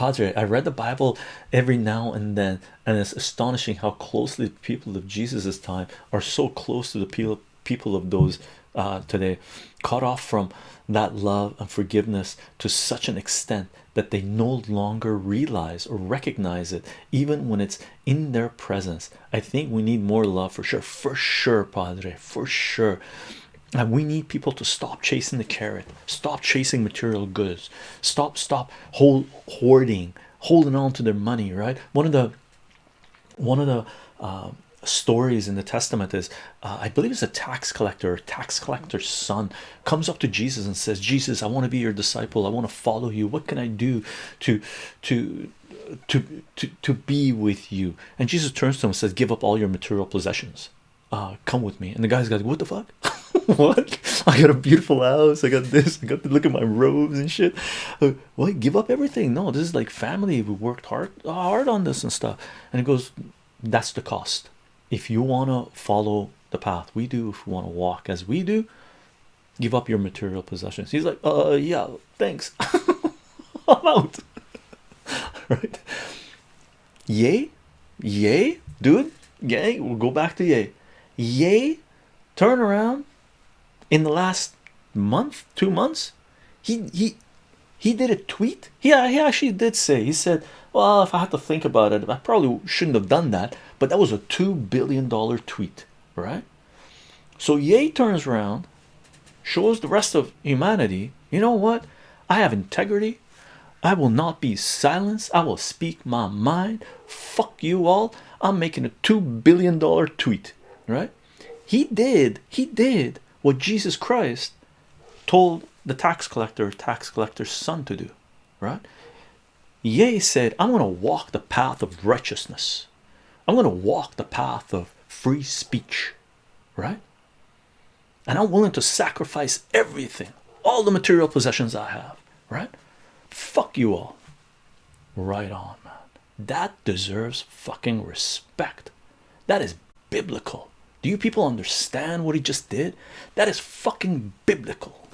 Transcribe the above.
Padre, I read the Bible every now and then, and it's astonishing how closely the people of Jesus's time are so close to the people people of those uh, today, cut off from that love and forgiveness to such an extent that they no longer realize or recognize it, even when it's in their presence. I think we need more love for sure, for sure, Padre, for sure. And we need people to stop chasing the carrot, stop chasing material goods, stop, stop hold hoarding, holding on to their money. Right? One of the one of the uh, stories in the Testament is, uh, I believe, it's a tax collector, tax collector's son comes up to Jesus and says, "Jesus, I want to be your disciple. I want to follow you. What can I do to to to to to be with you?" And Jesus turns to him and says, "Give up all your material possessions." uh come with me and the guy's like what the fuck what? I got a beautiful house. I got this. I got to look at my robes and shit. Uh, what? Give up everything? No this is like family. We worked hard hard on this and stuff. And it goes that's the cost. If you want to follow the path we do if you want to walk as we do give up your material possessions. He's like uh yeah thanks. I'm out. Right? Yay? Yay? Dude? Yay? We'll go back to Ye. Ye? Turn around in the last month two months he he he did a tweet. Yeah uh, he actually did say he said well if i had to think about it i probably shouldn't have done that but that was a two billion dollar tweet right? So Ye turns around shows the rest of humanity you know what? I have integrity. I will not be silenced. I will speak my mind. Fuck you all. I'm making a two billion dollar tweet right? He did he did what jesus christ told the tax collector tax collector's son to do right? Ye said i'm going to walk the path of righteousness. I'm going to walk the path of free speech right? And i'm willing to sacrifice everything all the material possessions i have right? Fuck you all. Right on man. That deserves fucking respect. That is biblical do you people understand what he just did? That is fucking biblical